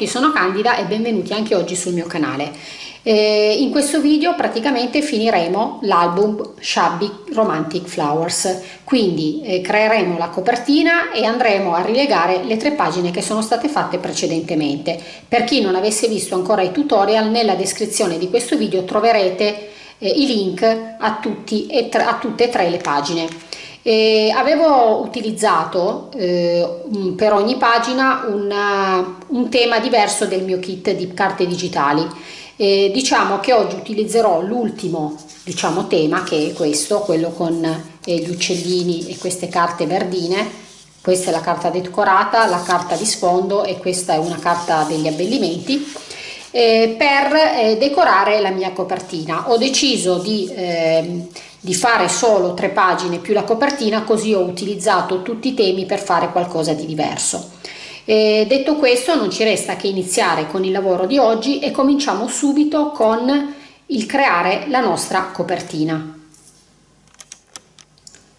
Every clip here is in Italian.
Tutti, sono Candida e benvenuti anche oggi sul mio canale. Eh, in questo video praticamente finiremo l'album Shabby Romantic Flowers, quindi eh, creeremo la copertina e andremo a rilegare le tre pagine che sono state fatte precedentemente. Per chi non avesse visto ancora i tutorial, nella descrizione di questo video troverete eh, i link a, tutti e a tutte e tre le pagine. E avevo utilizzato eh, per ogni pagina una, un tema diverso del mio kit di carte digitali. E diciamo che oggi utilizzerò l'ultimo diciamo, tema che è questo, quello con eh, gli uccellini e queste carte verdine. Questa è la carta decorata, la carta di sfondo e questa è una carta degli abbellimenti. Eh, per eh, decorare la mia copertina ho deciso di ehm, di fare solo tre pagine più la copertina così ho utilizzato tutti i temi per fare qualcosa di diverso. E detto questo non ci resta che iniziare con il lavoro di oggi e cominciamo subito con il creare la nostra copertina.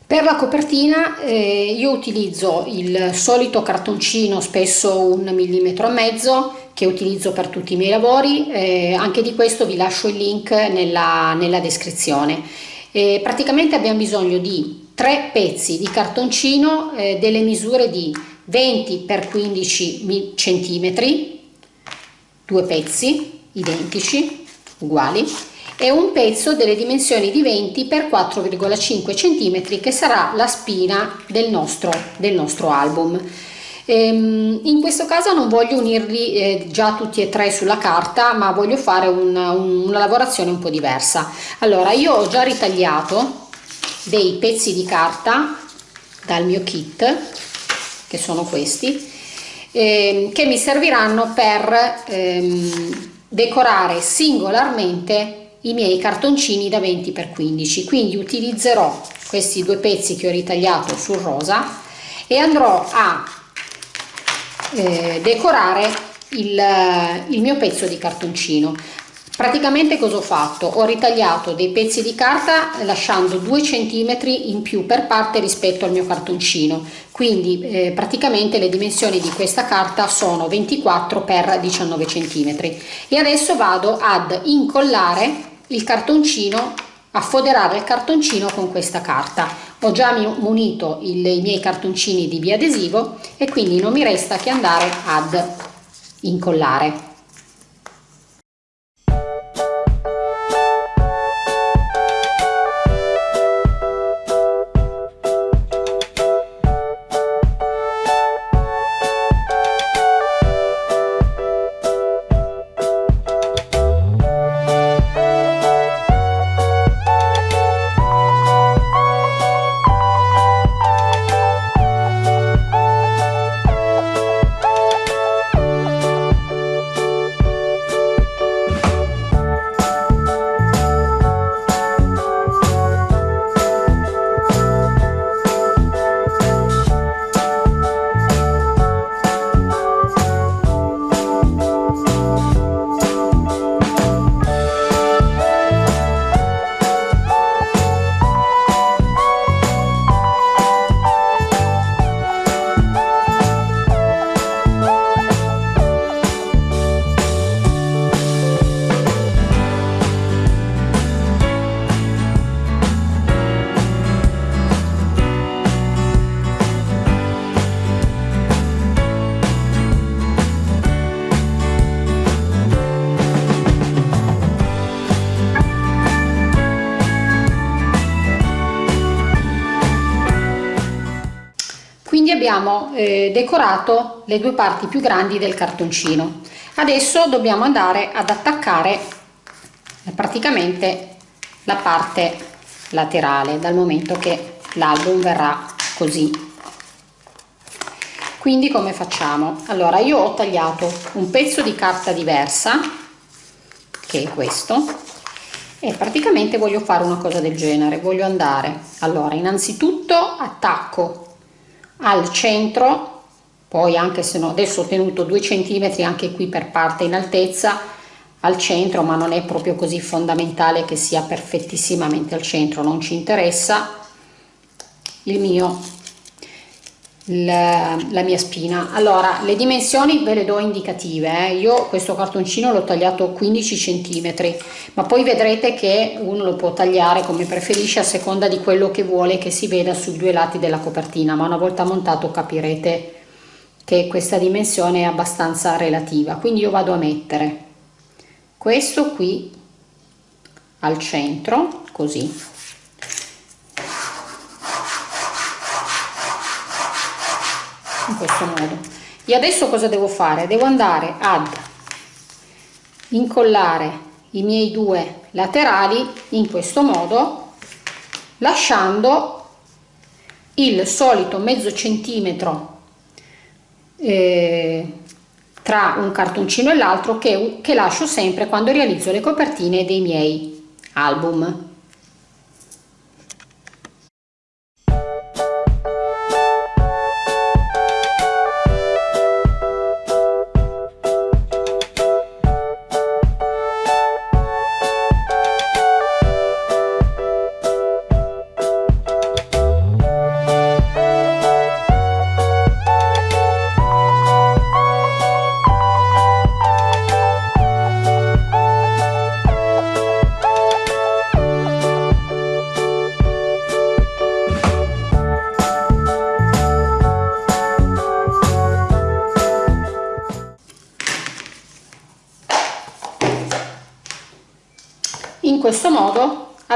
Per la copertina eh, io utilizzo il solito cartoncino, spesso un millimetro e mezzo, che utilizzo per tutti i miei lavori, eh, anche di questo vi lascio il link nella, nella descrizione. Eh, praticamente abbiamo bisogno di tre pezzi di cartoncino eh, delle misure di 20 x 15 cm, due pezzi identici, uguali, e un pezzo delle dimensioni di 20 x 4,5 cm che sarà la spina del nostro, del nostro album. Ehm, in questo caso non voglio unirli eh, già tutti e tre sulla carta ma voglio fare una, una lavorazione un po' diversa. Allora io ho già ritagliato dei pezzi di carta dal mio kit che sono questi ehm, che mi serviranno per ehm, decorare singolarmente i miei cartoncini da 20 x 15 quindi utilizzerò questi due pezzi che ho ritagliato sul rosa e andrò a eh, decorare il, il mio pezzo di cartoncino. Praticamente cosa ho fatto? Ho ritagliato dei pezzi di carta lasciando 2 cm in più per parte rispetto al mio cartoncino. Quindi eh, praticamente le dimensioni di questa carta sono 24 x 19 cm e adesso vado ad incollare il cartoncino a foderare il cartoncino con questa carta ho già munito il, i miei cartoncini di biadesivo e quindi non mi resta che andare ad incollare eh, decorato le due parti più grandi del cartoncino. Adesso dobbiamo andare ad attaccare praticamente la parte laterale dal momento che l'album verrà così. Quindi come facciamo? Allora io ho tagliato un pezzo di carta diversa che è questo e praticamente voglio fare una cosa del genere. Voglio andare. Allora innanzitutto attacco al centro poi anche se no adesso ho tenuto due centimetri anche qui per parte in altezza al centro ma non è proprio così fondamentale che sia perfettissimamente al centro non ci interessa. Il mio la, la, mia spina. Allora le dimensioni ve le do indicative eh. io questo cartoncino l'ho tagliato 15 centimetri ma poi vedrete che uno lo può tagliare come preferisce a seconda di quello che vuole che si veda sui due lati della copertina ma una volta montato capirete che questa dimensione è abbastanza relativa. Quindi io vado a mettere questo qui al centro così in questo modo. E adesso cosa devo fare? Devo andare ad incollare i miei due laterali in questo modo lasciando il solito mezzo centimetro eh, tra un cartoncino e l'altro che, che lascio sempre quando realizzo le copertine dei miei album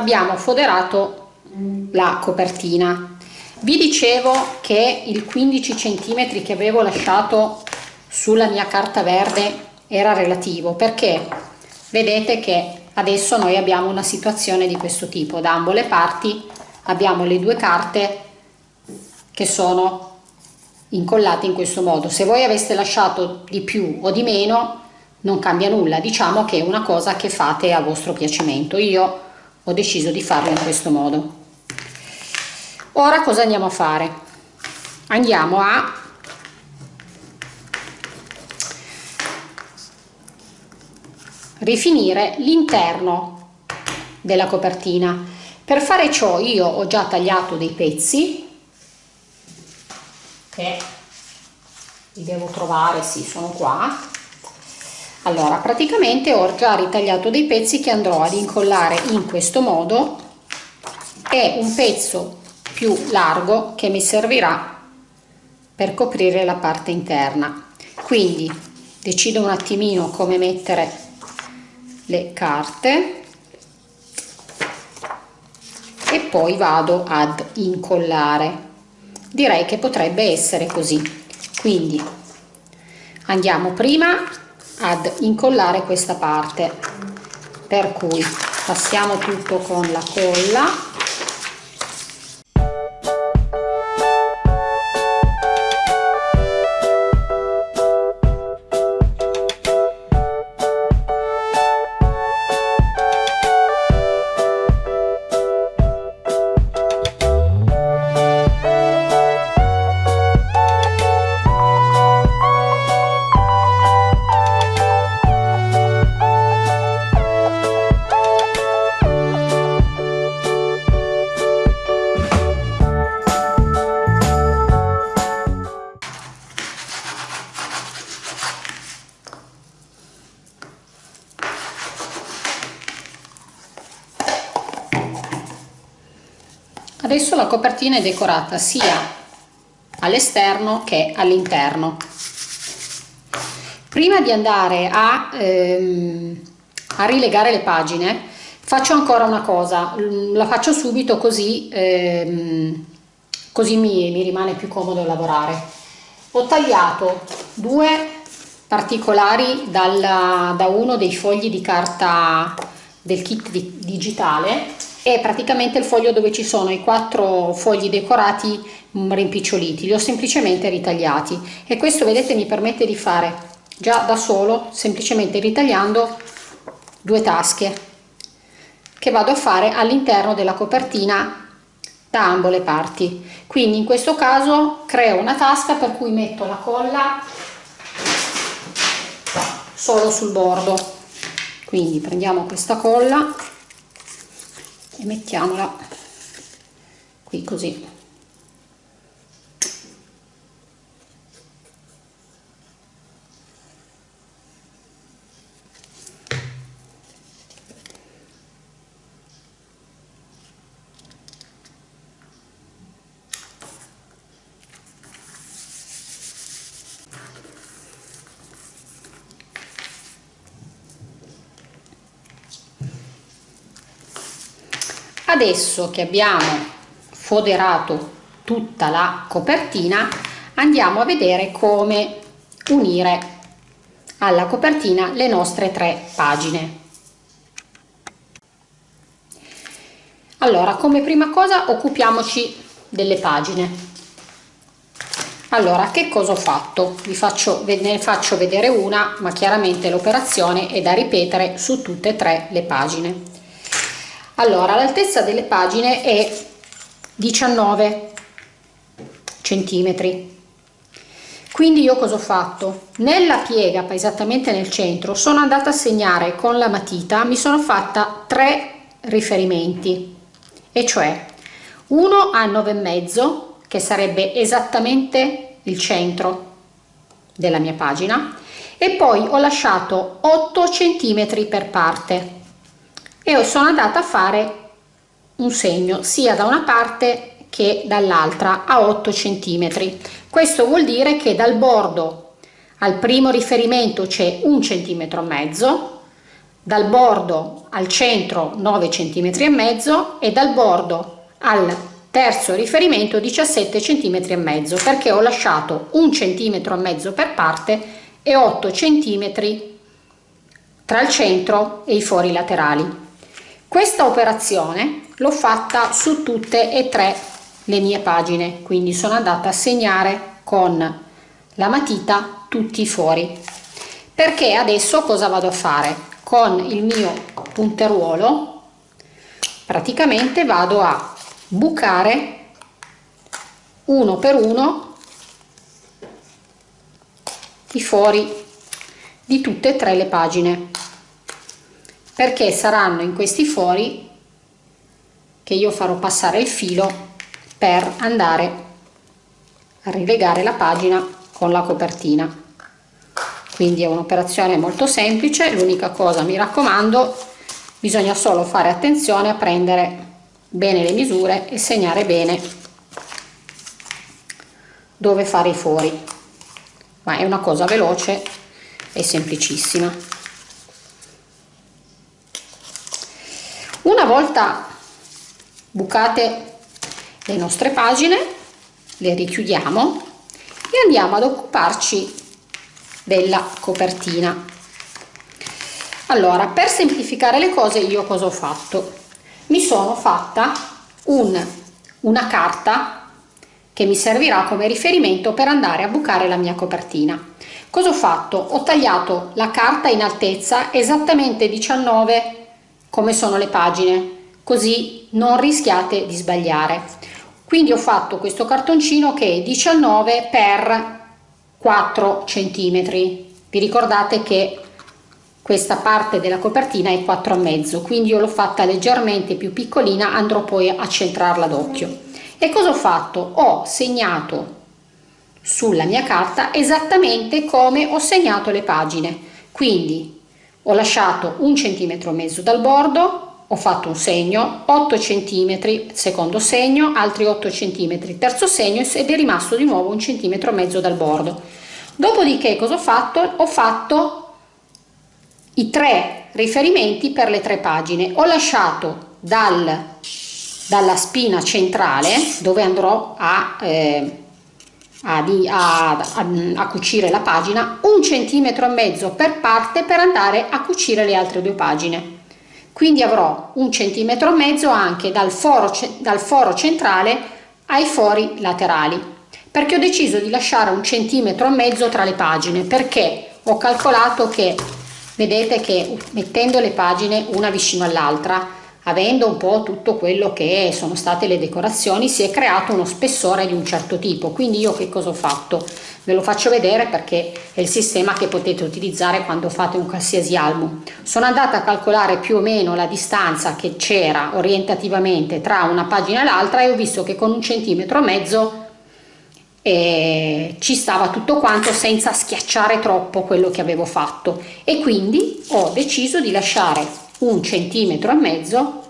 abbiamo foderato la copertina. Vi dicevo che il 15 centimetri che avevo lasciato sulla mia carta verde era relativo perché vedete che adesso noi abbiamo una situazione di questo tipo. Da ambo le parti abbiamo le due carte che sono incollate in questo modo. Se voi aveste lasciato di più o di meno non cambia nulla, diciamo che è una cosa che fate a vostro piacimento. Io ho deciso di farlo in questo modo. Ora cosa andiamo a fare? Andiamo a rifinire l'interno della copertina. Per fare ciò io ho già tagliato dei pezzi che li devo trovare, sì, sono qua allora praticamente ho già ritagliato dei pezzi che andrò ad incollare in questo modo. E un pezzo più largo che mi servirà per coprire la parte interna. Quindi decido un attimino come mettere le carte e poi vado ad incollare. Direi che potrebbe essere così. Quindi andiamo prima ad incollare questa parte. Per cui passiamo tutto con la colla copertina è decorata sia all'esterno che all'interno. Prima di andare a, ehm, a, rilegare le pagine faccio ancora una cosa, la faccio subito così, ehm, così mi, mi rimane più comodo lavorare. Ho tagliato due particolari dalla, da uno dei fogli di carta del kit di, digitale è praticamente il foglio dove ci sono i quattro fogli decorati mm, rimpiccioliti, li ho semplicemente ritagliati. E questo vedete mi permette di fare già da solo semplicemente ritagliando due tasche che vado a fare all'interno della copertina da ambo le parti. Quindi in questo caso creo una tasca per cui metto la colla solo sul bordo. Quindi prendiamo questa colla e mettiamola qui così adesso che abbiamo foderato tutta la copertina andiamo a vedere come unire alla copertina le nostre tre pagine. Allora come prima cosa occupiamoci delle pagine. Allora che cosa ho fatto? Vi faccio ne faccio vedere una ma chiaramente l'operazione è da ripetere su tutte e tre le pagine allora l'altezza delle pagine è 19 centimetri. Quindi io cosa ho fatto? Nella piega esattamente nel centro sono andata a segnare con la matita mi sono fatta tre riferimenti e cioè uno a 9 e mezzo che sarebbe esattamente il centro della mia pagina e poi ho lasciato 8 centimetri per parte e sono andata a fare un segno sia da una parte che dall'altra a 8 centimetri. Questo vuol dire che dal bordo al primo riferimento c'è un centimetro e mezzo dal bordo al centro 9 centimetri e mezzo e dal bordo al terzo riferimento 17 centimetri e mezzo perché ho lasciato un centimetro e mezzo per parte e 8 centimetri tra il centro e i fori laterali questa operazione l'ho fatta su tutte e tre le mie pagine quindi sono andata a segnare con la matita tutti i fori perché adesso cosa vado a fare? Con il mio punteruolo praticamente vado a bucare uno per uno i fori di tutte e tre le pagine perché saranno in questi fori che io farò passare il filo per andare a rilegare la pagina con la copertina. Quindi è un'operazione molto semplice l'unica cosa mi raccomando bisogna solo fare attenzione a prendere bene le misure e segnare bene dove fare i fori. Ma è una cosa veloce e semplicissima una volta bucate le nostre pagine le richiudiamo e andiamo ad occuparci della copertina. Allora per semplificare le cose io cosa ho fatto? Mi sono fatta un, una carta che mi servirà come riferimento per andare a bucare la mia copertina. Cosa ho fatto? Ho tagliato la carta in altezza esattamente 19 come sono le pagine così non rischiate di sbagliare. Quindi ho fatto questo cartoncino che è 19 per 4 centimetri. Vi ricordate che questa parte della copertina è 4 e mezzo quindi io l'ho fatta leggermente più piccolina andrò poi a centrarla d'occhio e cosa ho fatto? Ho segnato sulla mia carta esattamente come ho segnato le pagine. Quindi ho lasciato un centimetro e mezzo dal bordo ho fatto un segno 8 centimetri secondo segno altri 8 centimetri terzo segno ed è rimasto di nuovo un centimetro e mezzo dal bordo. Dopodiché cosa ho fatto? Ho fatto i tre riferimenti per le tre pagine. Ho lasciato dal, dalla spina centrale dove andrò a, eh, a, a, a, cucire la pagina un centimetro e mezzo per parte per andare a cucire le altre due pagine. Quindi avrò un centimetro e mezzo anche dal foro, dal foro centrale ai fori laterali perché ho deciso di lasciare un centimetro e mezzo tra le pagine perché ho calcolato che vedete che mettendo le pagine una vicino all'altra avendo un po' tutto quello che sono state le decorazioni si è creato uno spessore di un certo tipo. Quindi io che cosa ho fatto? Ve lo faccio vedere perché è il sistema che potete utilizzare quando fate un qualsiasi album. Sono andata a calcolare più o meno la distanza che c'era orientativamente tra una pagina e l'altra e ho visto che con un centimetro e mezzo eh, ci stava tutto quanto senza schiacciare troppo quello che avevo fatto. E quindi ho deciso di lasciare un centimetro e mezzo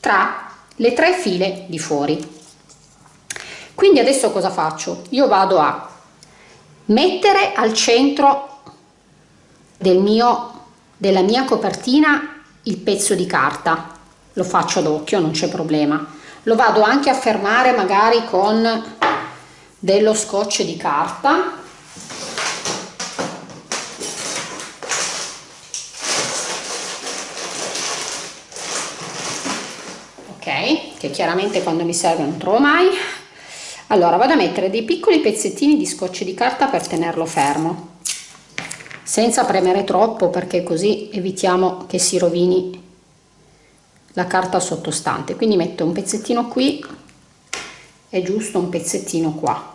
tra le tre file di fuori. Quindi adesso cosa faccio? Io vado a mettere al centro del mio della mia copertina il pezzo di carta. Lo faccio ad occhio non c'è problema. Lo vado anche a fermare magari con dello scotch di carta ok che chiaramente quando mi serve non trovo mai. Allora vado a mettere dei piccoli pezzettini di scotch di carta per tenerlo fermo senza premere troppo perché così evitiamo che si rovini la carta sottostante. Quindi metto un pezzettino qui e giusto un pezzettino qua.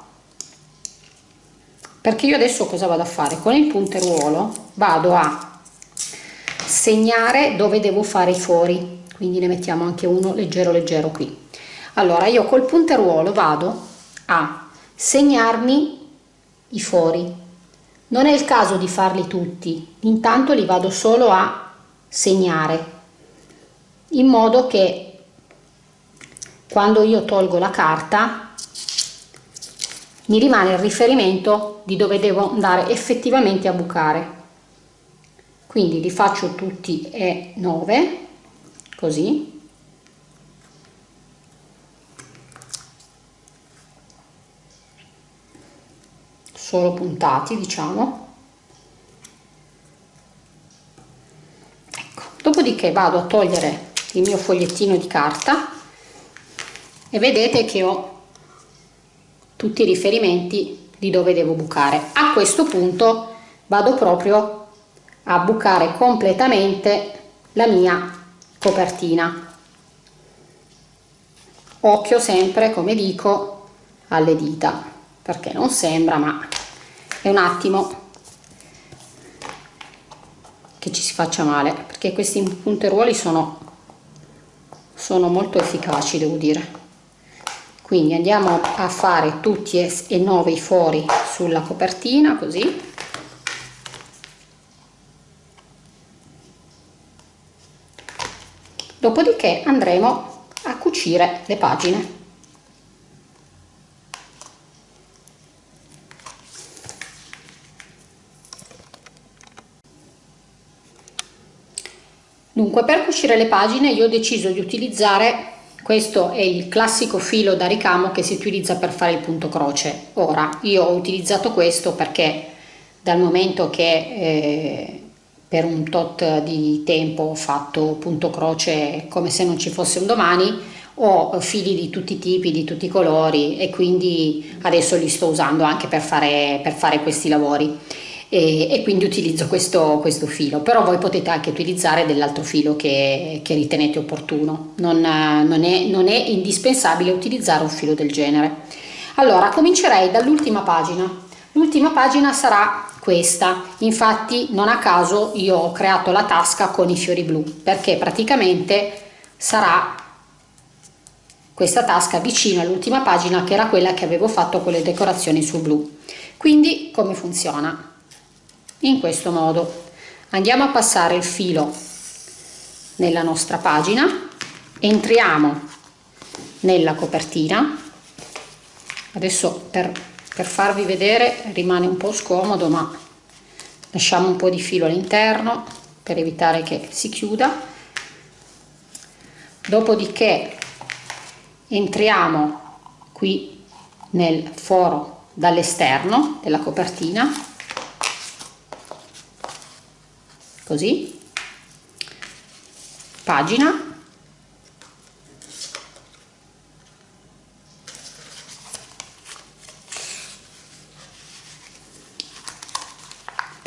Perché io adesso cosa vado a fare? Con il punteruolo vado a segnare dove devo fare i fori quindi ne mettiamo anche uno leggero leggero qui. Allora io col punteruolo vado a segnarmi i fori. Non è il caso di farli tutti. Intanto li vado solo a segnare in modo che quando io tolgo la carta mi rimane il riferimento di dove devo andare effettivamente a bucare. Quindi li faccio tutti e 9 così. Solo puntati diciamo. Ecco dopodiché vado a togliere il mio fogliettino di carta e vedete che ho tutti i riferimenti di dove devo bucare. A questo punto vado proprio a bucare completamente la mia copertina. Occhio sempre come dico alle dita perché non sembra ma è un attimo che ci si faccia male perché questi punteruoli sono sono molto efficaci devo dire. Quindi andiamo a fare tutti e nove i fori sulla copertina così dopodiché andremo a cucire le pagine Dunque per cucire le pagine io ho deciso di utilizzare questo è il classico filo da ricamo che si utilizza per fare il punto croce. Ora io ho utilizzato questo perché dal momento che eh, per un tot di tempo fatto punto croce come se non ci fosse un domani ho fili di tutti i tipi, di tutti i colori e quindi adesso li sto usando anche per fare, per fare questi lavori. E, e quindi utilizzo questo, questo, filo, però voi potete anche utilizzare dell'altro filo che, che, ritenete opportuno, non, non, è, non è indispensabile utilizzare un filo del genere. Allora comincerei dall'ultima pagina, l'ultima pagina sarà questa, infatti non a caso io ho creato la tasca con i fiori blu perché praticamente sarà questa tasca vicino all'ultima pagina che era quella che avevo fatto con le decorazioni sul blu. Quindi come funziona? in questo modo andiamo a passare il filo nella nostra pagina entriamo nella copertina adesso per, per farvi vedere rimane un po' scomodo ma lasciamo un po' di filo all'interno per evitare che si chiuda. Dopodiché entriamo qui nel foro dall'esterno della copertina. Così. Pagina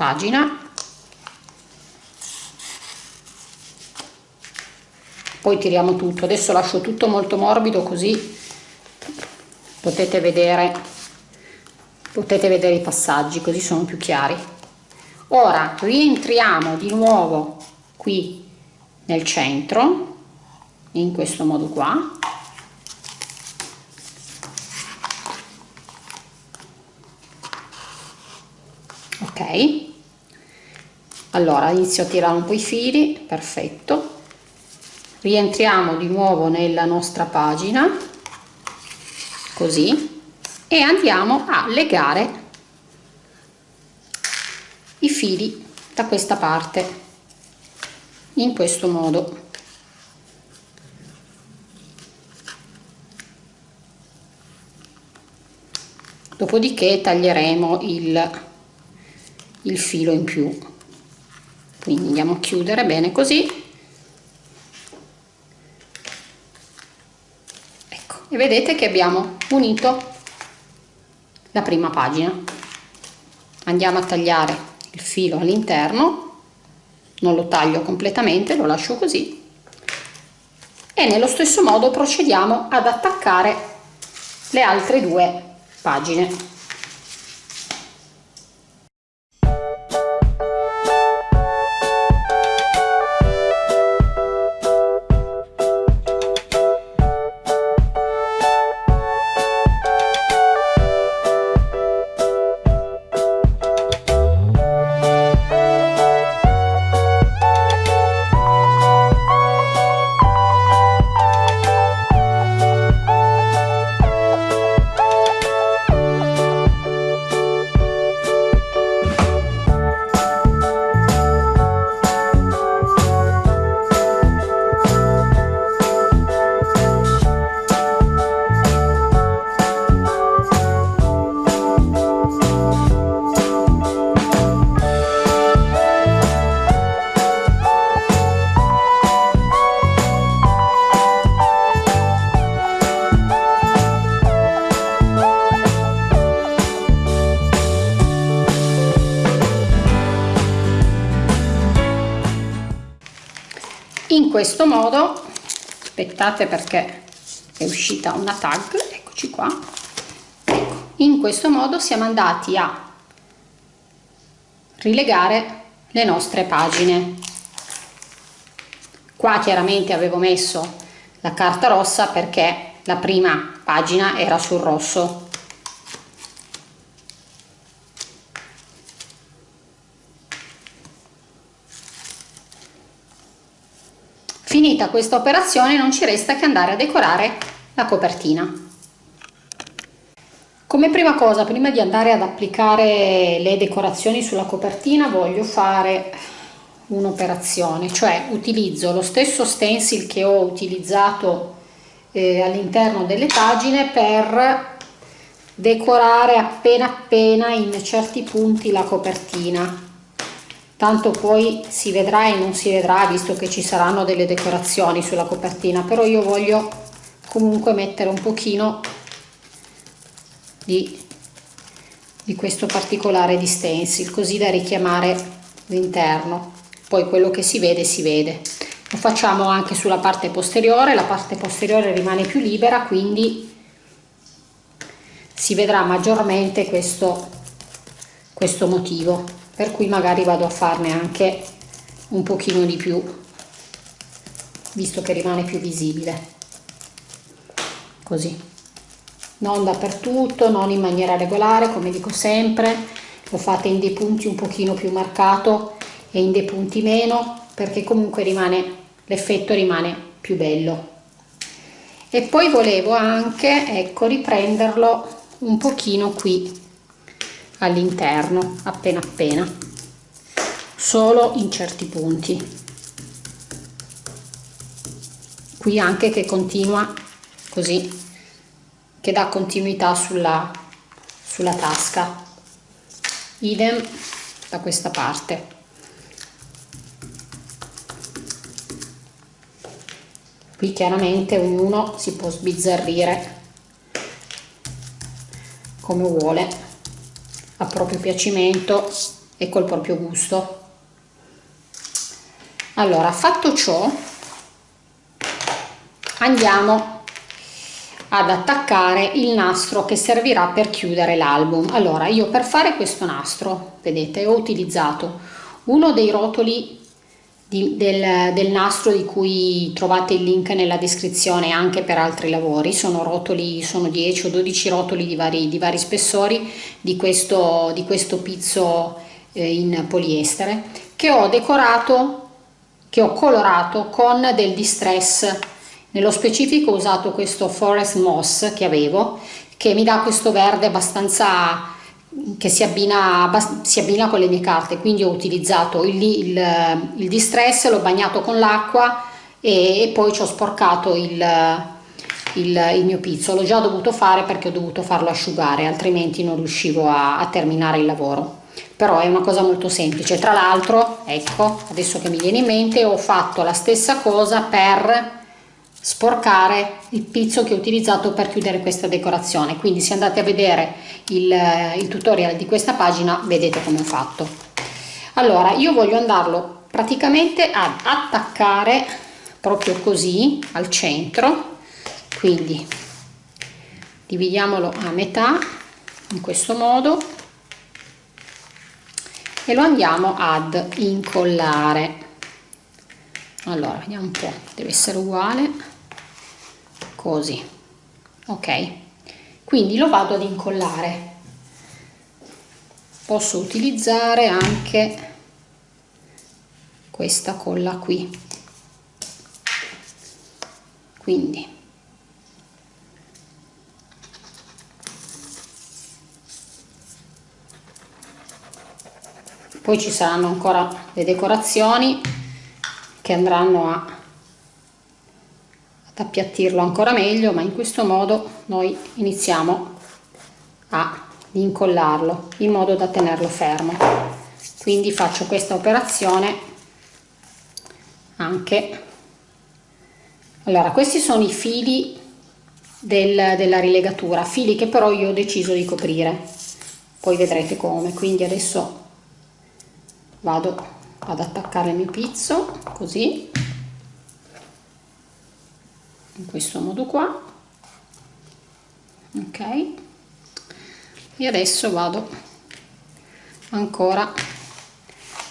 pagina. Poi tiriamo tutto. Adesso lascio tutto molto morbido così potete vedere potete vedere i passaggi così sono più chiari. Ora rientriamo di nuovo qui nel centro in questo modo qua. Ok allora inizio a tirare un po' i fili perfetto. Rientriamo di nuovo nella nostra pagina così e andiamo a legare i fili da questa parte in questo modo. Dopodiché taglieremo il, il filo in più quindi andiamo a chiudere bene così. Ecco e vedete che abbiamo unito la prima pagina. Andiamo a tagliare il filo all'interno. Non lo taglio completamente lo lascio così. E nello stesso modo procediamo ad attaccare le altre due pagine questo modo. Aspettate perché è uscita una tag. Eccoci qua. Ecco, in questo modo siamo andati a rilegare le nostre pagine. Qua chiaramente avevo messo la carta rossa perché la prima pagina era sul rosso Finita questa operazione non ci resta che andare a decorare la copertina. Come prima cosa, prima di andare ad applicare le decorazioni sulla copertina, voglio fare un'operazione, cioè utilizzo lo stesso stencil che ho utilizzato eh, all'interno delle pagine per decorare appena appena in certi punti la copertina tanto poi si vedrà e non si vedrà visto che ci saranno delle decorazioni sulla copertina però io voglio comunque mettere un pochino di, di questo particolare di stencil così da richiamare l'interno. Poi quello che si vede si vede. Lo facciamo anche sulla parte posteriore la parte posteriore rimane più libera quindi si vedrà maggiormente questo questo motivo per cui magari vado a farne anche un pochino di più visto che rimane più visibile. Così. Non dappertutto non in maniera regolare come dico sempre. Lo fate in dei punti un pochino più marcato e in dei punti meno perché comunque rimane l'effetto rimane più bello. E poi volevo anche ecco riprenderlo un pochino qui all'interno appena appena solo in certi punti. Qui anche che continua così che dà continuità sulla sulla tasca. Idem da questa parte. Qui chiaramente ognuno si può sbizzarrire come vuole a proprio piacimento e col proprio gusto. Allora fatto ciò andiamo ad attaccare il nastro che servirà per chiudere l'album. Allora io per fare questo nastro vedete ho utilizzato uno dei rotoli di, del, del, nastro di cui trovate il link nella descrizione anche per altri lavori. Sono rotoli sono 10 o 12 rotoli di vari, di vari spessori di questo, di questo pizzo eh, in poliestere che ho decorato che ho colorato con del distress. Nello specifico ho usato questo forest moss che avevo che mi dà questo verde abbastanza che si abbina, si abbina con le mie carte quindi ho utilizzato il, il, il distress l'ho bagnato con l'acqua e, e, poi ci ho sporcato il, il, mio pizzo. L'ho già dovuto fare perché ho dovuto farlo asciugare altrimenti non riuscivo a, a terminare il lavoro. Però è una cosa molto semplice. Tra l'altro ecco adesso che mi viene in mente ho fatto la stessa cosa per sporcare il pizzo che ho utilizzato per chiudere questa decorazione. Quindi se andate a vedere il, il tutorial di questa pagina vedete come ho fatto. Allora io voglio andarlo praticamente ad attaccare proprio così al centro. Quindi dividiamolo a metà in questo modo. E lo andiamo ad incollare. Allora vediamo un po' deve essere uguale così. Ok? Quindi lo vado ad incollare. Posso utilizzare anche questa colla qui. Quindi. Poi ci saranno ancora le decorazioni che andranno a ad appiattirlo ancora meglio ma in questo modo noi iniziamo a incollarlo in modo da tenerlo fermo. Quindi faccio questa operazione anche. Allora questi sono i fili del, della rilegatura fili che però io ho deciso di coprire. Poi vedrete come. Quindi adesso vado ad attaccare il mio pizzo così in questo modo qua. Ok. E adesso vado ancora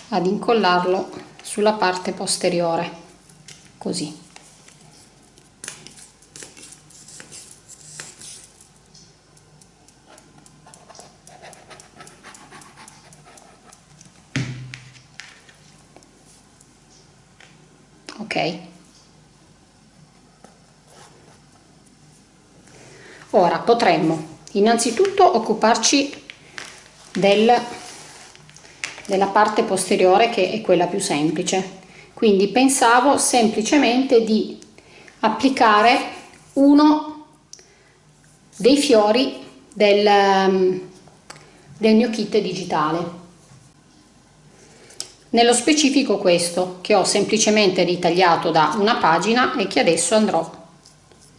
ad incollarlo sulla parte posteriore così. Ok Ora potremmo innanzitutto occuparci del, della parte posteriore che è quella più semplice. Quindi pensavo semplicemente di applicare uno dei fiori del, del mio kit digitale. Nello specifico questo che ho semplicemente ritagliato da una pagina e che adesso andrò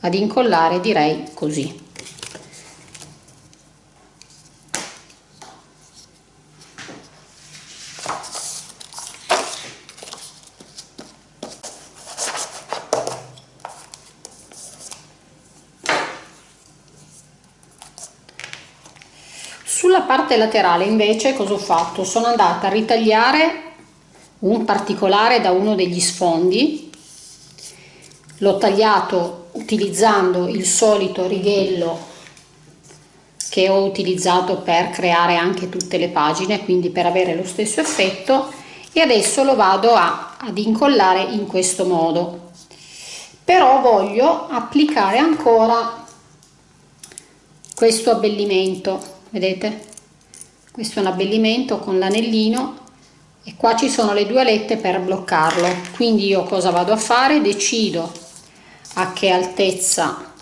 ad incollare direi così. Sulla parte laterale invece cosa ho fatto? Sono andata a ritagliare un particolare da uno degli sfondi, l'ho tagliato utilizzando il solito righello che ho utilizzato per creare anche tutte le pagine, quindi per avere lo stesso effetto e adesso lo vado a, ad incollare in questo modo. Però voglio applicare ancora questo abbellimento vedete questo è un abbellimento con l'anellino e qua ci sono le due alette per bloccarlo. Quindi io cosa vado a fare? Decido a che altezza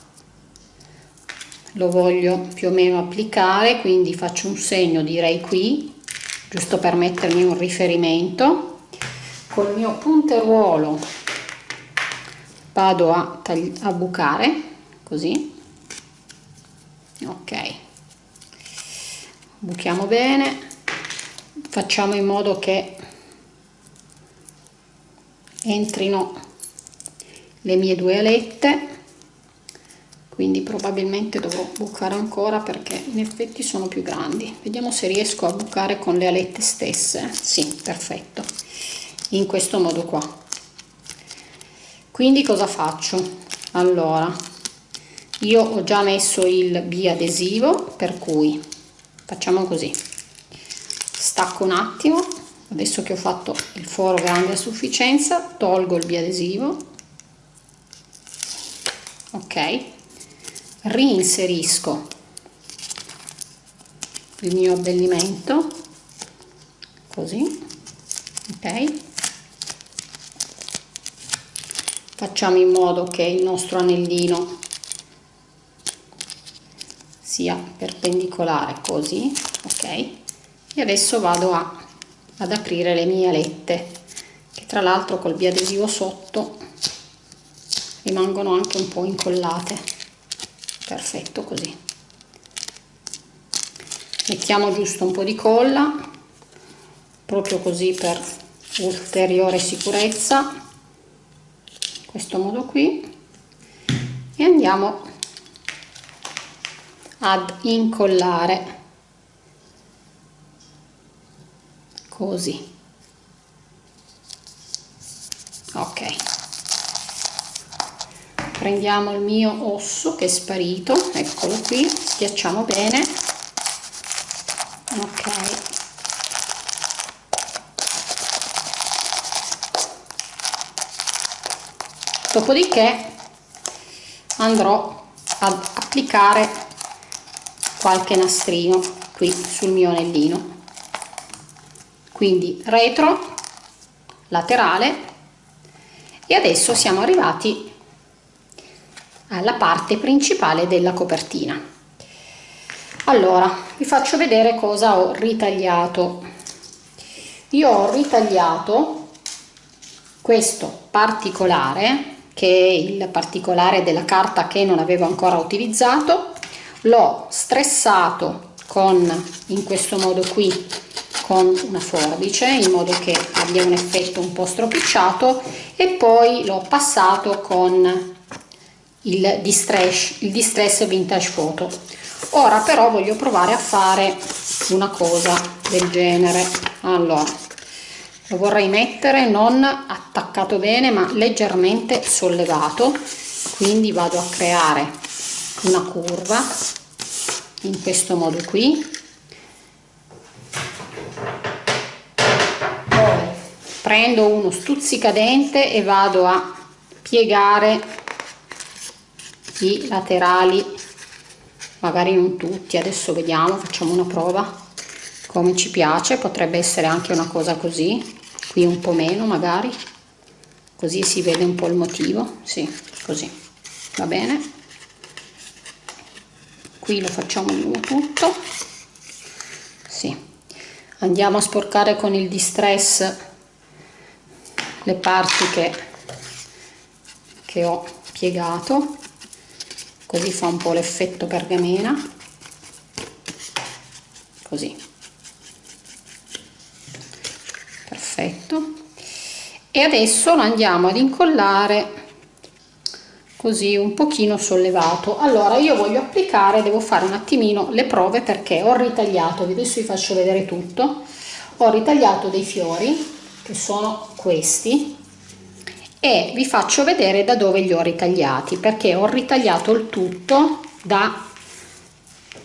lo voglio più o meno applicare quindi faccio un segno direi qui giusto per mettermi un riferimento. Col mio punteruolo vado a, a bucare così. Ok buchiamo bene. Facciamo in modo che entrino le mie due alette. Quindi probabilmente dovrò bucare ancora perché in effetti sono più grandi. Vediamo se riesco a bucare con le alette stesse. Sì perfetto. In questo modo qua. Quindi cosa faccio? Allora io ho già messo il biadesivo per cui facciamo così. Stacco un attimo. Adesso che ho fatto il foro grande a sufficienza tolgo il biadesivo. Ok. Reinserisco il mio abbellimento. Così. Ok. Facciamo in modo che il nostro anellino sia perpendicolare così ok? E adesso vado a, ad aprire le mie alette che tra l'altro col biadesivo sotto rimangono anche un po' incollate. Perfetto così. Mettiamo giusto un po' di colla proprio così per ulteriore sicurezza questo modo qui. E andiamo ad incollare. Così. Ok. Prendiamo il mio osso che è sparito. Eccolo qui. Schiacciamo bene. Ok. Dopodiché andrò ad applicare qualche nastrino qui sul mio anellino. Quindi retro laterale e adesso siamo arrivati alla parte principale della copertina. Allora vi faccio vedere cosa ho ritagliato. Io ho ritagliato questo particolare che è il particolare della carta che non avevo ancora utilizzato l'ho stressato con in questo modo qui con una forbice in modo che abbia un effetto un po' stropicciato e poi l'ho passato con il distress, il distress vintage photo. Ora però voglio provare a fare una cosa del genere. Allora lo vorrei mettere non attaccato bene ma leggermente sollevato quindi vado a creare una curva in questo modo qui. Poi prendo uno stuzzicadente e vado a piegare i laterali magari non tutti adesso vediamo facciamo una prova come ci piace potrebbe essere anche una cosa così qui un po meno magari così si vede un po il motivo sì così va bene qui lo facciamo nuovo tutto. Sì. andiamo a sporcare con il distress le parti che, che ho piegato. Così fa un po' l'effetto pergamena. Così. Perfetto. E adesso lo andiamo ad incollare così un pochino sollevato. Allora io voglio applicare devo fare un attimino le prove perché ho ritagliato adesso vi faccio vedere tutto ho ritagliato dei fiori che sono questi e vi faccio vedere da dove li ho ritagliati perché ho ritagliato il tutto da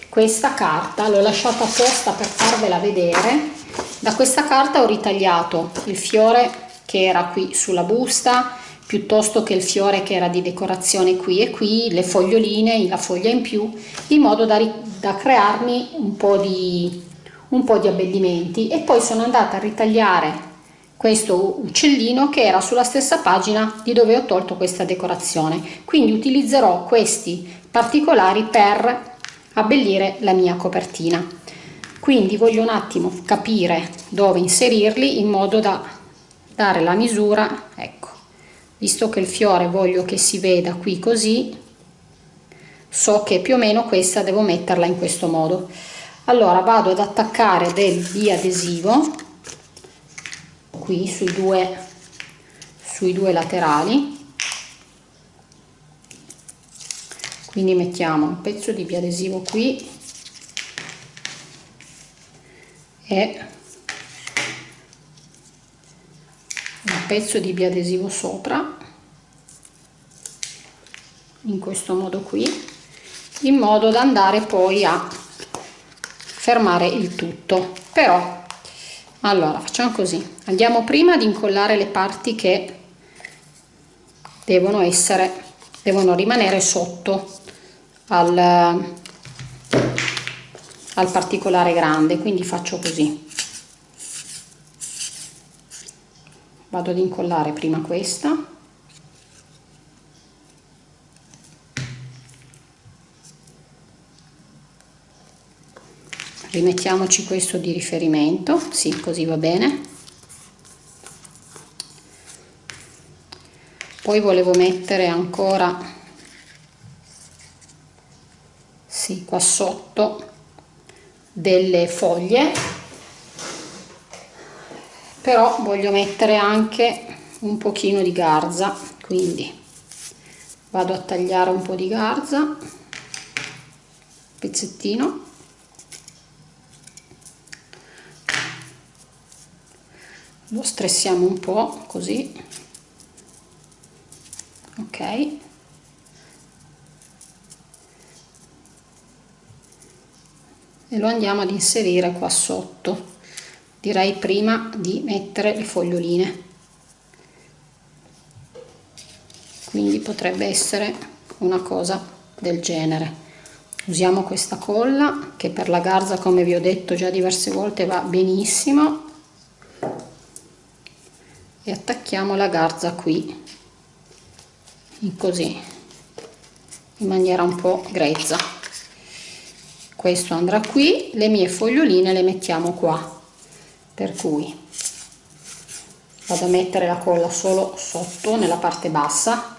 questa carta l'ho lasciata apposta per farvela vedere. Da questa carta ho ritagliato il fiore che era qui sulla busta piuttosto che il fiore che era di decorazione qui e qui, le foglioline, la foglia in più, in modo da, da crearmi un po, di, un po' di abbellimenti. E poi sono andata a ritagliare questo uccellino che era sulla stessa pagina di dove ho tolto questa decorazione. Quindi utilizzerò questi particolari per abbellire la mia copertina. Quindi voglio un attimo capire dove inserirli in modo da dare la misura ecco visto che il fiore voglio che si veda qui così so che più o meno questa devo metterla in questo modo. Allora vado ad attaccare del biadesivo qui sui due sui due laterali. Quindi mettiamo un pezzo di biadesivo qui e pezzo di biadesivo sopra in questo modo qui in modo da andare poi a fermare il tutto. Però allora facciamo così. Andiamo prima ad incollare le parti che devono essere devono rimanere sotto al, al particolare grande. Quindi faccio così vado ad incollare prima questa. Rimettiamoci questo di riferimento. Sì così va bene. Poi volevo mettere ancora sì qua sotto delle foglie però voglio mettere anche un pochino di garza quindi vado a tagliare un po' di garza pezzettino. Lo stressiamo un po' così. Ok. E lo andiamo ad inserire qua sotto direi prima di mettere le foglioline. Quindi potrebbe essere una cosa del genere. Usiamo questa colla che per la garza come vi ho detto già diverse volte va benissimo. E attacchiamo la garza qui così in maniera un po' grezza. Questo andrà qui le mie foglioline le mettiamo qua per cui vado a mettere la colla solo sotto nella parte bassa.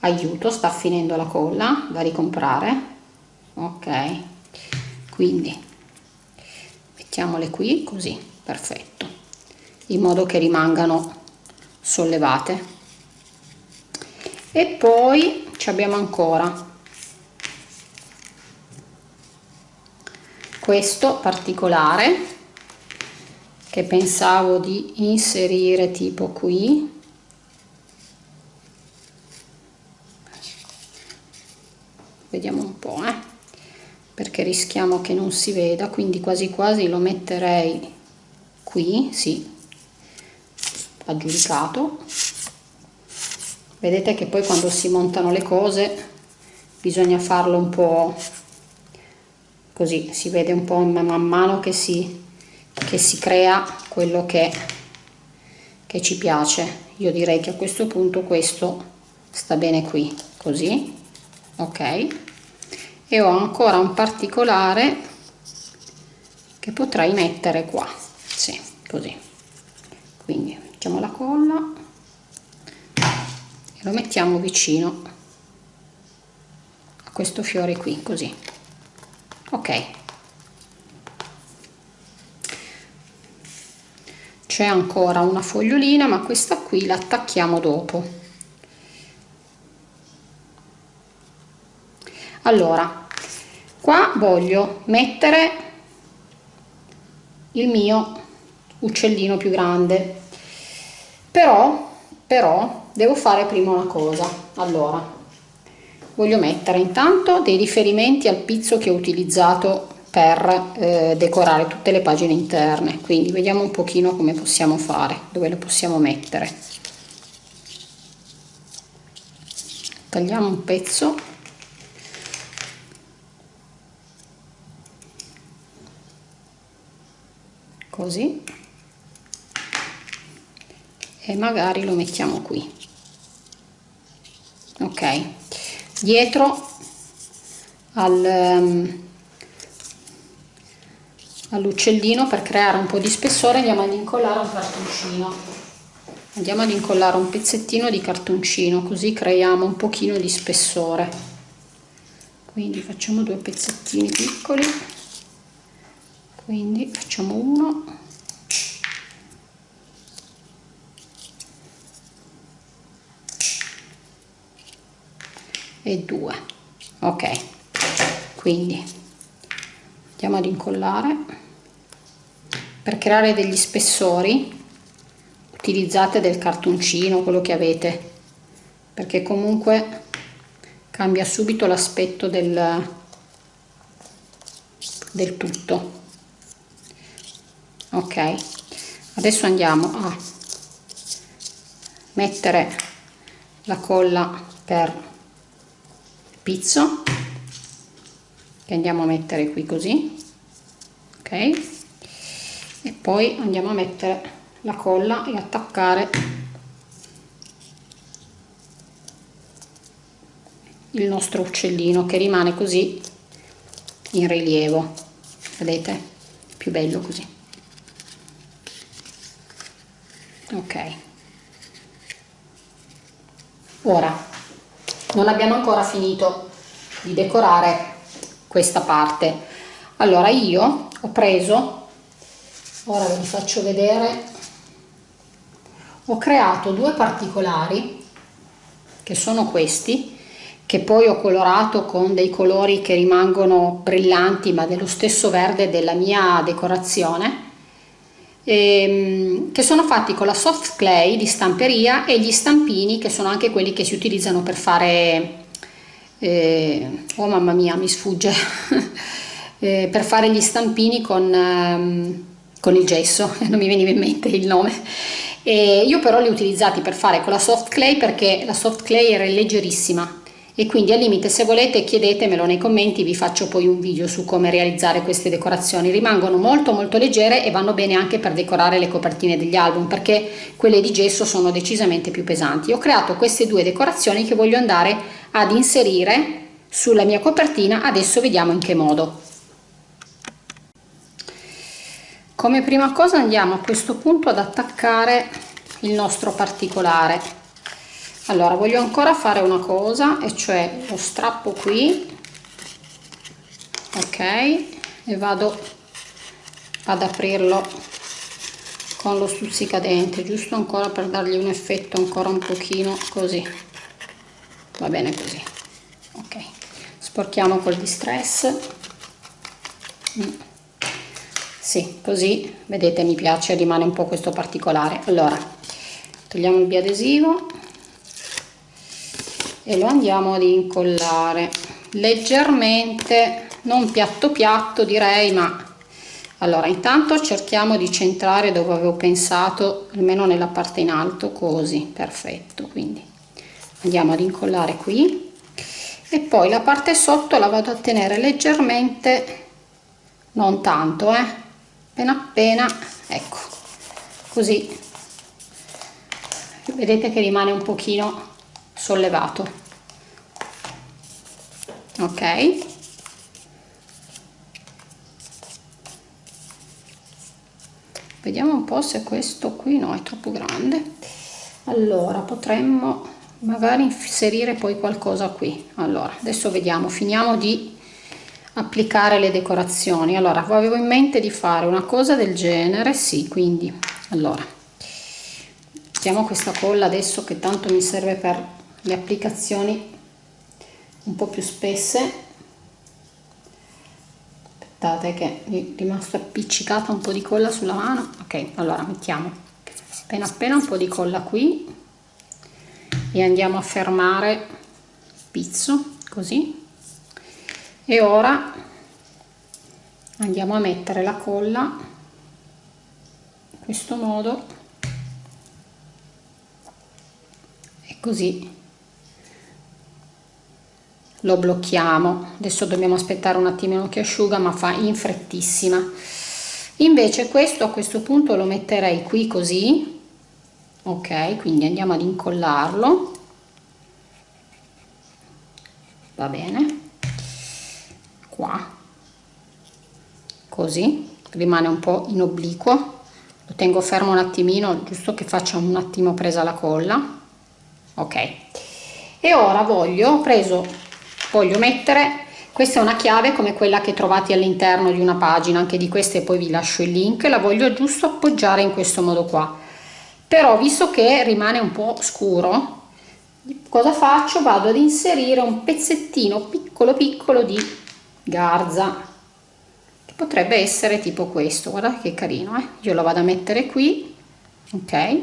Aiuto sta finendo la colla da ricomprare. Ok. Quindi mettiamole qui così perfetto. In modo che rimangano sollevate. E poi ci abbiamo ancora questo particolare che pensavo di inserire tipo qui vediamo un po' eh? perché rischiamo che non si veda quindi quasi quasi lo metterei qui sì aggiudicato vedete che poi quando si montano le cose bisogna farlo un po' così si vede un po' man mano che si, che si crea quello che, che ci piace. Io direi che a questo punto questo sta bene qui così ok? E ho ancora un particolare che potrei mettere qua sì così. Quindi mettiamo la colla e lo mettiamo vicino a questo fiore qui così. Ok c'è ancora una fogliolina ma questa qui la attacchiamo dopo. Allora qua voglio mettere il mio uccellino più grande. Però però devo fare prima una cosa. Allora voglio mettere intanto dei riferimenti al pizzo che ho utilizzato per eh, decorare tutte le pagine interne. Quindi vediamo un pochino come possiamo fare dove lo possiamo mettere. Tagliamo un pezzo. Così. E magari lo mettiamo qui. Ok. Dietro al, um, all'uccellino per creare un po' di spessore andiamo ad incollare un cartoncino. Andiamo ad incollare un pezzettino di cartoncino così creiamo un pochino di spessore. Quindi facciamo due pezzettini piccoli. Quindi facciamo uno. E 2 ok. Quindi andiamo ad incollare. Per creare degli spessori utilizzate del cartoncino quello che avete perché comunque cambia subito l'aspetto del, del tutto. Ok adesso andiamo a mettere la colla per spizzo che andiamo a mettere qui così ok? E poi andiamo a mettere la colla e attaccare il nostro uccellino che rimane così in rilievo. Vedete? Più bello così. Ok. Ora non abbiamo ancora finito di decorare questa parte. Allora io ho preso ora ve li faccio vedere ho creato due particolari che sono questi che poi ho colorato con dei colori che rimangono brillanti ma dello stesso verde della mia decorazione ehm, che sono fatti con la soft clay di stamperia e gli stampini che sono anche quelli che si utilizzano per fare eh, oh mamma mia mi sfugge. Eh, per fare gli stampini con, ehm, con il gesso non mi veniva in mente il nome. E io però li ho utilizzati per fare con la soft clay perché la soft clay era leggerissima e quindi al limite se volete chiedetemelo nei commenti vi faccio poi un video su come realizzare queste decorazioni. Rimangono molto molto leggere e vanno bene anche per decorare le copertine degli album perché quelle di gesso sono decisamente più pesanti. Ho creato queste due decorazioni che voglio andare ad inserire sulla mia copertina. Adesso vediamo in che modo. Come prima cosa andiamo a questo punto ad attaccare il nostro particolare allora voglio ancora fare una cosa e cioè lo strappo qui. Ok e vado ad aprirlo con lo stuzzicadente giusto ancora per dargli un effetto ancora un pochino così. Va bene così. Ok sporchiamo col distress. Mm. sì così vedete mi piace rimane un po' questo particolare. Allora togliamo il biadesivo e lo andiamo ad incollare. Leggermente non piatto piatto direi ma allora intanto cerchiamo di centrare dove avevo pensato almeno nella parte in alto così perfetto quindi andiamo ad incollare qui. E poi la parte sotto la vado a tenere leggermente non tanto eh appena appena ecco così. Vedete che rimane un pochino sollevato. Ok. Vediamo un po se questo qui no è troppo grande. Allora potremmo magari inserire poi qualcosa qui. Allora adesso vediamo finiamo di applicare le decorazioni. Allora avevo in mente di fare una cosa del genere sì quindi allora mettiamo questa colla adesso che tanto mi serve per le applicazioni un po' più spesse. Aspettate che è rimasta appiccicata un po' di colla sulla mano. Ok allora mettiamo appena appena un po' di colla qui. E andiamo a fermare il pizzo così. E ora andiamo a mettere la colla in questo modo. E così lo blocchiamo. Adesso dobbiamo aspettare un attimino che asciuga ma fa in frettissima. Invece questo a questo punto lo metterei qui così. Ok quindi andiamo ad incollarlo. Va bene. Qua. Così. Rimane un po' in obliquo. Lo tengo fermo un attimino giusto che faccia un attimo presa la colla. Ok. E ora voglio ho preso voglio mettere. Questa è una chiave come quella che trovate all'interno di una pagina anche di queste poi vi lascio il link la voglio giusto appoggiare in questo modo qua. Però visto che rimane un po' scuro cosa faccio? Vado ad inserire un pezzettino piccolo piccolo di garza che potrebbe essere tipo questo. Guardate che carino eh? io lo vado a mettere qui ok?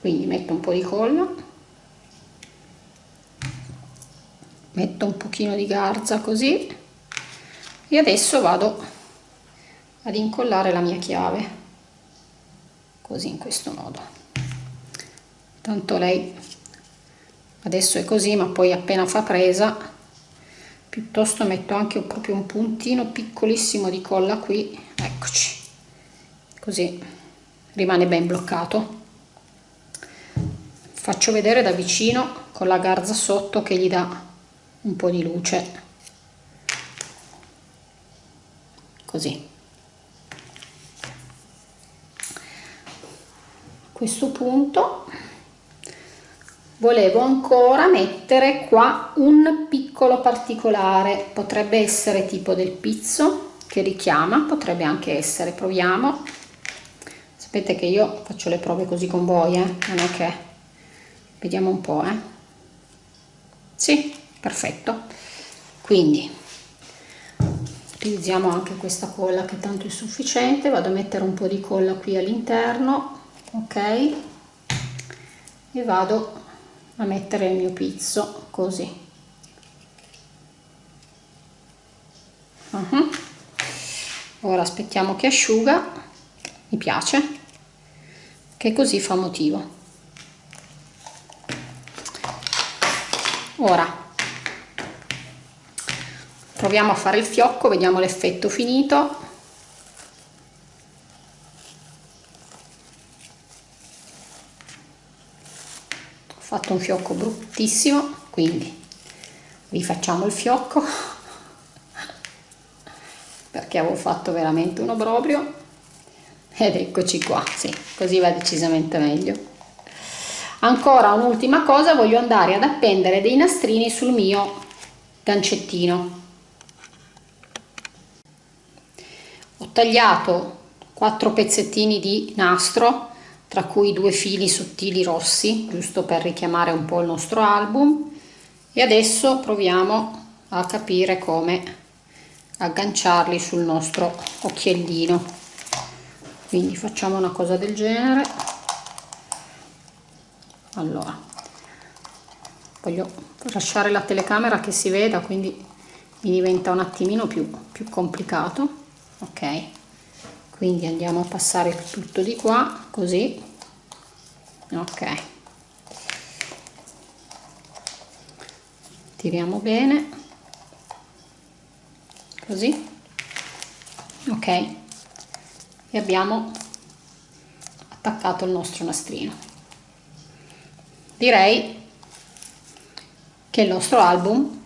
Quindi metto un po' di colla metto un pochino di garza così. E adesso vado ad incollare la mia chiave così in questo modo. Tanto lei adesso è così ma poi appena fa presa piuttosto metto anche proprio un puntino piccolissimo di colla qui. Eccoci. Così rimane ben bloccato. Faccio vedere da vicino con la garza sotto che gli dà un po' di luce. Così. A questo punto volevo ancora mettere qua un piccolo particolare. Potrebbe essere tipo del pizzo che richiama potrebbe anche essere proviamo. Sapete che io faccio le prove così con voi eh? non è che vediamo un po' eh. Sì perfetto. Quindi utilizziamo anche questa colla che tanto è sufficiente. Vado a mettere un po di colla qui all'interno ok? E vado a mettere il mio pizzo così. Uh -huh. ora aspettiamo che asciuga. Mi piace. Che così fa motivo. Ora proviamo a fare il fiocco vediamo l'effetto finito. Fatto un fiocco bruttissimo quindi rifacciamo il fiocco. Perché avevo fatto veramente un obbrobrio ed eccoci qua sì così va decisamente meglio. Ancora un'ultima cosa voglio andare ad appendere dei nastrini sul mio gancettino tagliato quattro pezzettini di nastro tra cui due fili sottili rossi, giusto per richiamare un po' il nostro album. E adesso proviamo a capire come agganciarli sul nostro occhiellino. Quindi facciamo una cosa del genere. Allora voglio lasciare la telecamera che si veda quindi mi diventa un attimino più, più complicato ok. Quindi andiamo a passare tutto di qua così. Ok. Tiriamo bene. Così. Ok. E abbiamo attaccato il nostro nastrino. Direi che il nostro album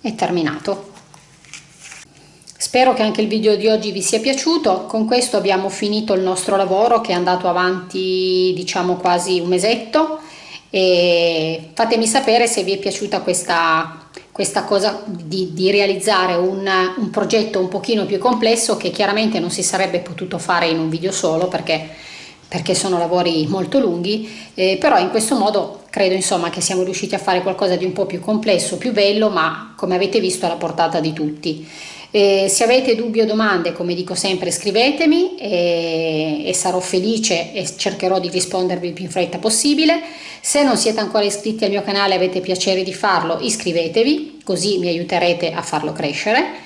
è terminato Spero che anche il video di oggi vi sia piaciuto, con questo abbiamo finito il nostro lavoro che è andato avanti diciamo quasi un mesetto. E fatemi sapere se vi è piaciuta questa, questa cosa di, di realizzare un, un, progetto un pochino più complesso che chiaramente non si sarebbe potuto fare in un video solo perché, perché sono lavori molto lunghi, eh, però in questo modo credo insomma che siamo riusciti a fare qualcosa di un po' più complesso, più bello, ma come avete visto alla portata di tutti. Eh, se avete dubbi o domande, come dico sempre, scrivetemi e, e, sarò felice e cercherò di rispondervi il più in fretta possibile. Se non siete ancora iscritti al mio canale e avete piacere di farlo, iscrivetevi, così mi aiuterete a farlo crescere.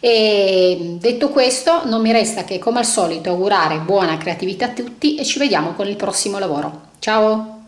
E detto questo, non mi resta che come al solito augurare buona creatività a tutti e ci vediamo con il prossimo lavoro. Ciao!